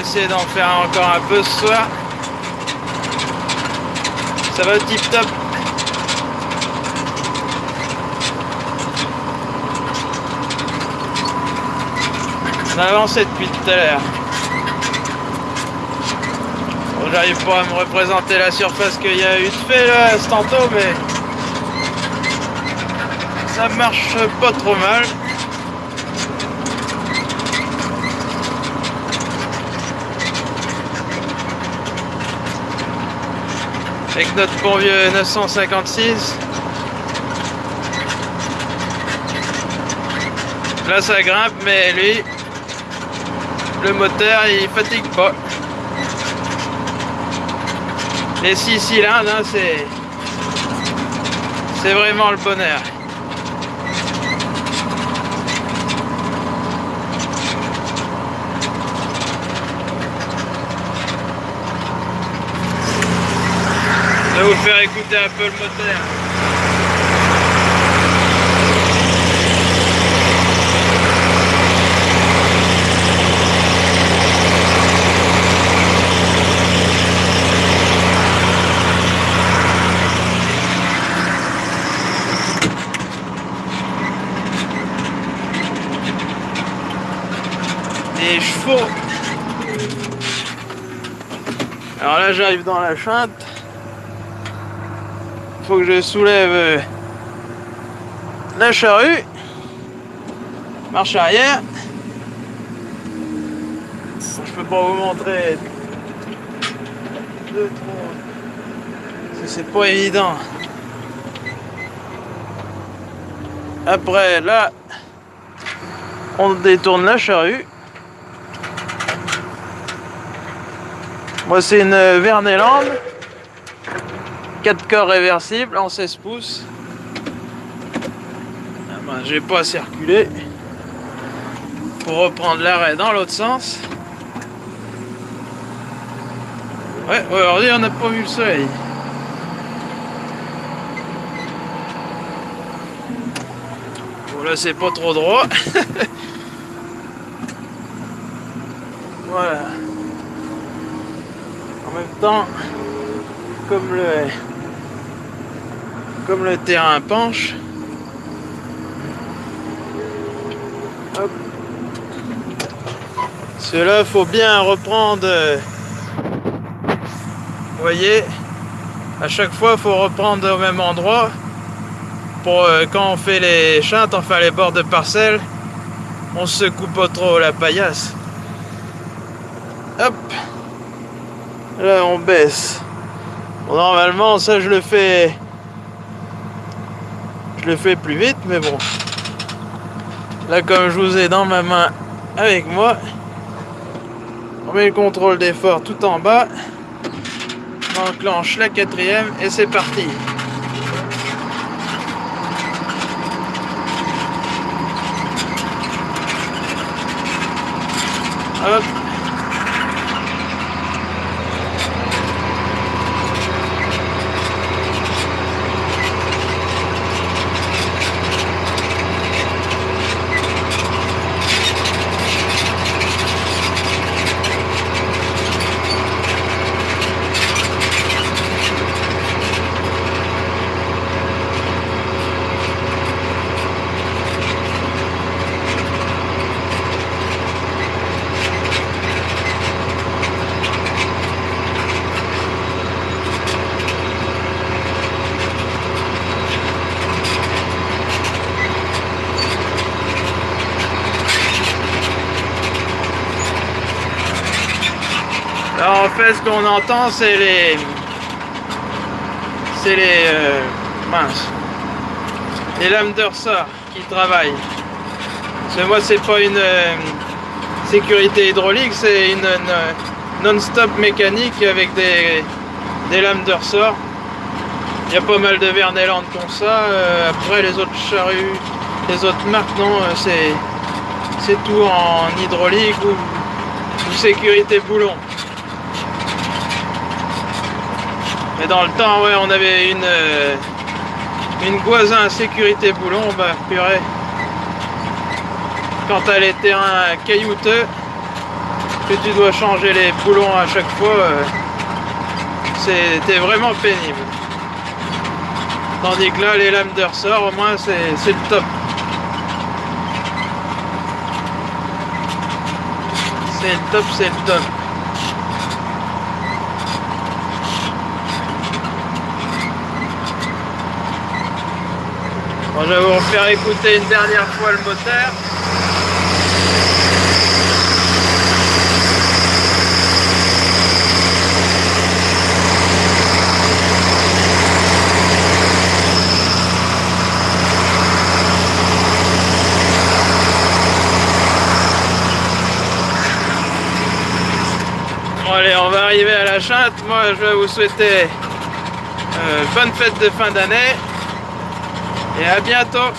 essayer d'en faire encore un peu ce soir. Ça va tip top. On a avancé depuis tout à l'heure. J'arrive pas à me représenter la surface qu'il y a eu de fait là, tantôt, mais ça marche pas trop mal. Avec notre bon vieux 956. Là ça grimpe mais lui le moteur il fatigue pas. Les 6 cylindres hein, c'est c'est vraiment le bonheur. Faire écouter un peu le moteur. Des chevaux. Alors là j'arrive dans la chante faut que je soulève euh, la charrue. Marche arrière. Je peux pas vous montrer. C'est pas évident. Après là, on détourne la charrue. Moi c'est une Verneland. 4 corps réversibles en 16 pouces. Ben, J'ai pas à circuler pour reprendre l'arrêt dans l'autre sens. Ouais, aujourd'hui on n'a pas vu le soleil. Bon là c'est pas trop droit. voilà. En même temps, comme le comme le terrain penche. Cela faut bien reprendre. Voyez, à chaque fois, faut reprendre au même endroit. Pour euh, quand on fait les chantes, enfin les bords de parcelles, on se coupe pas trop la paillasse. Hop, là on baisse. normalement, ça je le fais le fais plus vite, mais bon. Là, comme je vous ai dans ma main avec moi, on met le contrôle d'effort tout en bas. On enclenche la quatrième et c'est parti. En fait, ce qu'on entend, c'est les... C'est les... Euh, mince. Les lames de ressort qui travaillent. Parce que moi, c'est pas une euh, sécurité hydraulique, c'est une, non-stop mécanique avec des, des lames de ressort. Il y a pas mal de Verneland comme ça. Euh, après, les autres charrues, les autres marques, non, c'est tout en hydraulique ou sécurité boulon. Mais dans le temps, ouais, on avait une, euh, une sécurité boulon, bah purée. Quand t'as les terrains caillouteux, que tu dois changer les boulons à chaque fois, euh, c'était vraiment pénible. Tandis que là, les lames de ressort, au moins, c'est le top. C'est le top, c'est le top. Bon, je vais vous faire écouter une dernière fois le moteur. Allez, on va arriver à la chatte. Moi, je vais vous souhaiter euh, bonne fête de fin d'année et à bientôt